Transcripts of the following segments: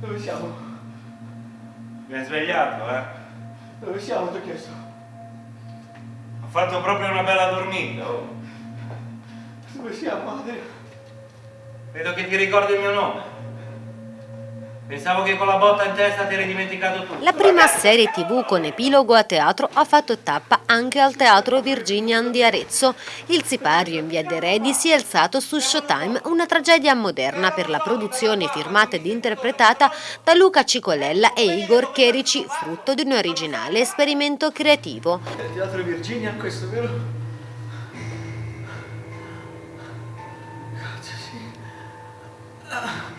Dove siamo? Mi hai svegliato, eh? Dove siamo, ti ho chiesto? Ho fatto proprio una bella dormita, oh. Dove siamo, Adrian? Vedo che ti ricordi il mio nome. Pensavo che con la botta in testa ti eri dimenticato tutto. La prima serie tv con epilogo a teatro ha fatto tappa anche al Teatro Virginian di Arezzo. Il sipario in via De Redi si è alzato su Showtime, una tragedia moderna per la produzione firmata ed interpretata da Luca Cicolella e Igor Cherici, frutto di un originale esperimento creativo. È il teatro Virginian questo, vero? Cazzo, sì. Ah.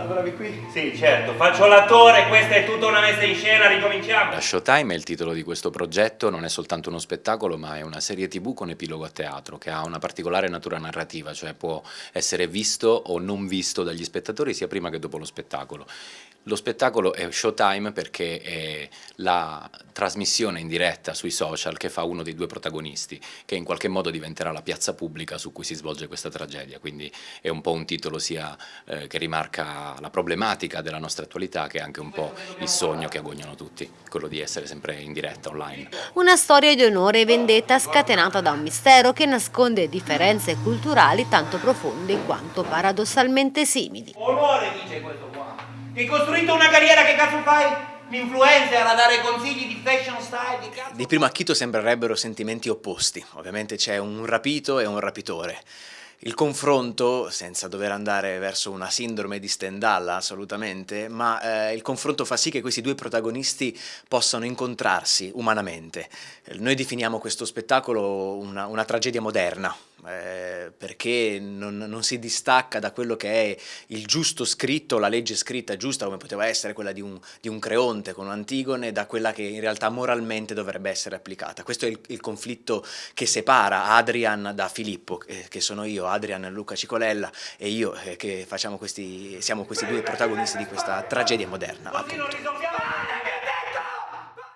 Lavoravi qui? Sì, certo, faccio l'attore, questa è tutta una messa in scena, ricominciamo. La Showtime è il titolo di questo progetto, non è soltanto uno spettacolo ma è una serie tv con epilogo a teatro che ha una particolare natura narrativa, cioè può essere visto o non visto dagli spettatori sia prima che dopo lo spettacolo. Lo spettacolo è Showtime perché è la trasmissione in diretta sui social che fa uno dei due protagonisti, che in qualche modo diventerà la piazza pubblica su cui si svolge questa tragedia, quindi è un po' un titolo sia eh, che rimarca la problematica della nostra attualità che anche un po' il sogno che agognano tutti, quello di essere sempre in diretta online. Una storia di onore e vendetta scatenata da un mistero che nasconde differenze culturali tanto profonde quanto paradossalmente simili. Onore dice questo. Ti hai costruito una carriera, che cazzo fai? L'influencer a dare consigli di fashion style, di cazzo. Di primo acchito sembrerebbero sentimenti opposti, ovviamente c'è un rapito e un rapitore. Il confronto, senza dover andare verso una sindrome di Stendhal assolutamente, ma eh, il confronto fa sì che questi due protagonisti possano incontrarsi umanamente. Noi definiamo questo spettacolo una, una tragedia moderna, eh, perché non, non, si distacca da quello che è il giusto scritto, la legge scritta giusta come poteva essere quella di un, di un Creonte con Antigone, da quella che in realtà moralmente dovrebbe essere applicata. Questo è il, il conflitto che separa Adrian da Filippo, eh, che sono io, Adrian Luca Cicolella e io eh, che questi, siamo questi due protagonisti di questa tragedia moderna appunto.